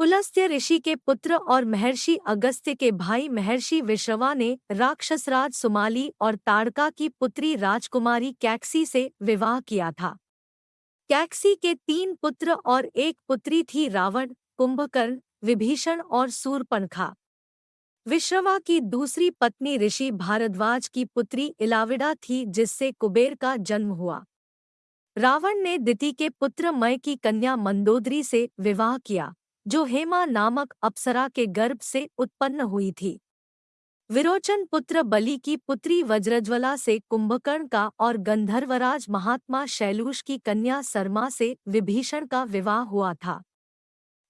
पुलस्त्य ऋषि के पुत्र और महर्षि अगस्त्य के भाई महर्षि विश्रवा ने राक्षसराज सुमाली और ताड़का की पुत्री राजकुमारी कैक्सी से विवाह किया था। कैक्सी के तीन पुत्र और एक पुत्री थी रावण, कुंभकर्ण, विभीषण और सूरपनखा विश्रवा की दूसरी पत्नी ऋषि भारद्वाज की पुत्री इलाविडा थी, जिससे कुबेर का जन्म हुआ। रावण ने दिति के पुत्र मय की कन्या मंदोदरी से विवाह किया। जो हेमा नामक अप्सरा के गर्भ से उत्पन्न हुई थी। विरोचन पुत्र बलि की पुत्री वज्रज्वला से कुंभकर्ण का और गंधर्वराज महात्मा शैलूष की कन्या सरमा से विभीषण का विवाह हुआ था।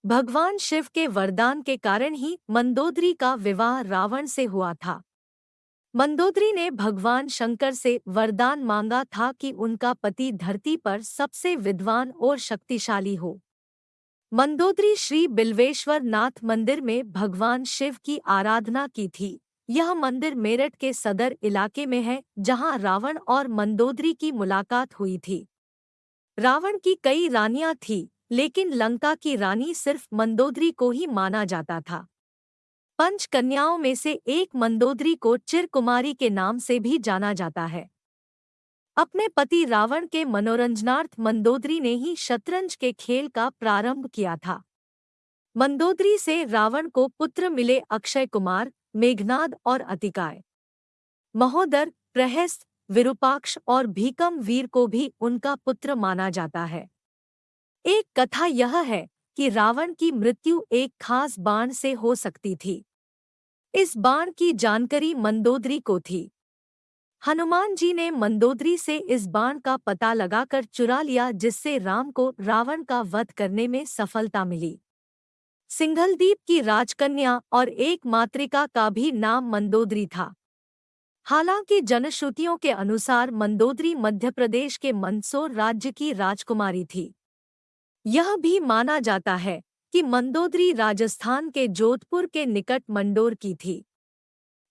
भगवान शिव के वरदान के कारण ही मंदोदरी का विवाह रावण से हुआ था। मंदोदरी ने भगवान शंकर से वरदान मांगा था कि उनका पति धरती पर सबसे विद्वान और शक्तिशाली हो। मंदोदरी श्री बिल्वेश्वर नाथ मंदिर में भगवान शिव की आराधना की थी। यह मंदिर मेरठ के सदर इलाके में है, जहाँ रावण और मंदोदरी की मुलाकात हुई थी। रावण की कई रानियाँ थीं, लेकिन लंका की रानी सिर्फ़ मंदोदरी को ही माना जाता था। पंच कन्याओं में से एक मंदोदरी को चिरकुमारी के नाम से भी जाना जाता है। अपने पति रावण के मनोरंजनार्थ मंदोदरी ने ही शतरंज के खेल का प्रारंभ किया था। मंदोदरी से रावण को पुत्र मिले अक्षय कुमार, मेघनाद और अतिकाय। महोदर, प्रहस्त, विरूपाक्ष और भीकम वीर को भी उनका पुत्र माना जाता है। एक कथा यह है कि रावण की मृत्यु एक खास बाण से हो सकती थी। इस बाण की जानकारी मंदोदरी को थी। हनुमान जी ने मंदोदरी से इस बाण का पता लगाकर चुरा लिया, जिससे राम को रावण का वध करने में सफलता मिली। सिंघलदीप की राजकन्या और एक मातृका का भी नाम मंदोदरी था। हालाँकि जनश्रुतियों के अनुसार मंदोदरी मध्य प्रदेश के मंदसौर राज्य की राजकुमारी थी। यह भी माना जाता है कि मंदोदरी राजस्थान के जोधपुर के निकट मंडोर की थी।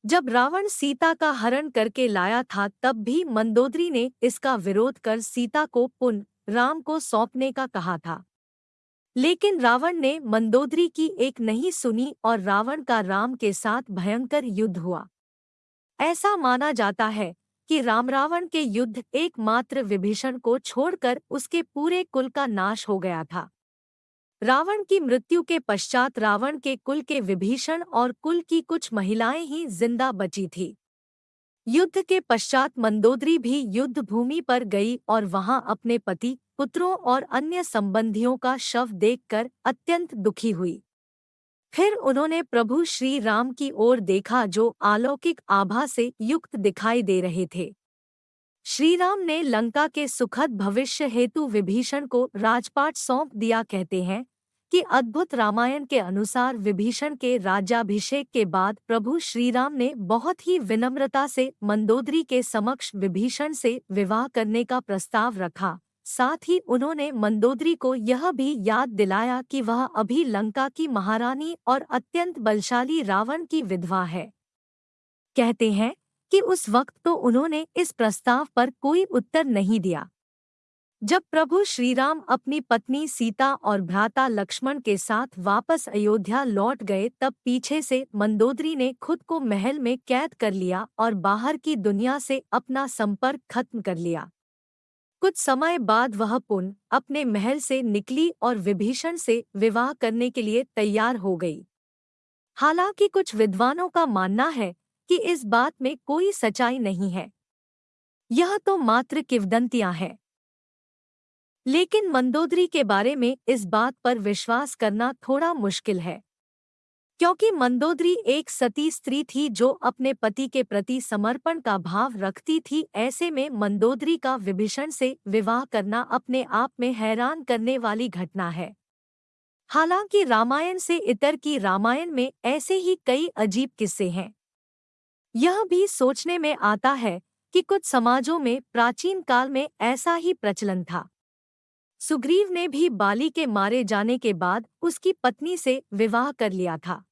जब रावण सीता का हरण करके लाया था, तब भी मंदोदरी ने इसका विरोध कर सीता को पुन राम को सौंपने का कहा था। लेकिन रावण ने मंदोदरी की एक नहीं सुनी और रावण का राम के साथ भयंकर युद्ध हुआ। ऐसा माना जाता है कि राम रावण के युद्ध एकमात्र विभीषण को छोड़कर उसके पूरे कुल का नाश हो गया था। रावण की मृत्यु के पश्चात रावण के कुल के विभीषण और कुल की कुछ महिलाएँ ही ज़िंदा बची थी। युद्ध के पश्चात मंदोदरी भी युद्ध भूमि पर गई और वहाँ अपने पति, पुत्रों और अन्य संबंधियों का शव देखकर अत्यंत दुखी हुई। फिर उन्होंने प्रभु श्री राम की ओर देखा जो अलौकिक आभा से युक्त दिखाई दे रहे थे। श्रीराम ने लंका के सुखद भविष्य हेतु विभीषण को राजपाट सौंप दिया कहते हैं कि अद्भुत रामायण के अनुसार विभीषण के राज्याभिषेक के बाद प्रभु श्रीराम ने बहुत ही विनम्रता से मंदोदरी के समक्ष विभीषण से विवाह करने का प्रस्ताव रखा। साथ ही उन्होंने मंदोदरी को यह भी याद दिलाया कि वह अभी लंका की महारानी और अत्यंत बलशाली रावण की विधवा है। कहते हैं कि उस वक्त तो उन्होंने इस प्रस्ताव पर कोई उत्तर नहीं दिया। जब प्रभु श्रीराम अपनी पत्नी सीता और भ्राता लक्ष्मण के साथ वापस अयोध्या लौट गए, तब पीछे से मंदोदरी ने खुद को महल में कैद कर लिया और बाहर की दुनिया से अपना संपर्क खत्म कर लिया। कुछ समय बाद वह पुन अपने महल से निकली और विभीषण से विवाह करने के लिए तैयार हो गई। हालाँकि कुछ विद्वानों का मानना है कि इस बात में कोई सच्चाई नहीं है। यह तो मात्र किवदंतियाँ हैं। लेकिन मंदोदरी के बारे में इस बात पर विश्वास करना थोड़ा मुश्किल है। क्योंकि मंदोदरी एक सती स्त्री थी जो अपने पति के प्रति समर्पण का भाव रखती थी, ऐसे में मंदोदरी का विभीषण से विवाह करना अपने आप में हैरान करने वाली घटना है। हालाँकि रामायण से इतर की रामायण में ऐसे ही कई अजीब किस्से हैं। यह भी सोचने में आता है कि कुछ समाजों में प्राचीन काल में ऐसा ही प्रचलन था। सुग्रीव ने भी बाली के मारे जाने के बाद उसकी पत्नी से विवाह कर लिया था।